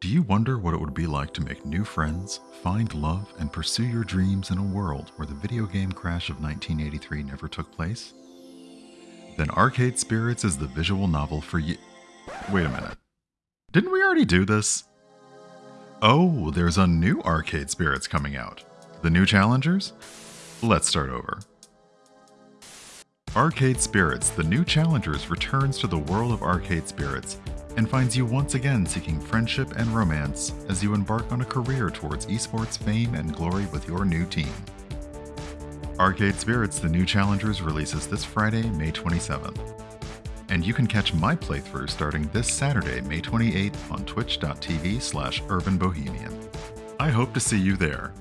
Do you wonder what it would be like to make new friends, find love, and pursue your dreams in a world where the video game crash of 1983 never took place? Then Arcade Spirits is the visual novel for you. Wait a minute. Didn't we already do this? Oh, there's a new Arcade Spirits coming out. The new challengers? Let's start over. Arcade Spirits, the new challengers, returns to the world of Arcade Spirits and finds you once again seeking friendship and romance as you embark on a career towards esports fame and glory with your new team. Arcade Spirits The New Challengers releases this Friday, May 27th. And you can catch my playthrough starting this Saturday, May 28th on twitch.tv slash urbanbohemian. I hope to see you there.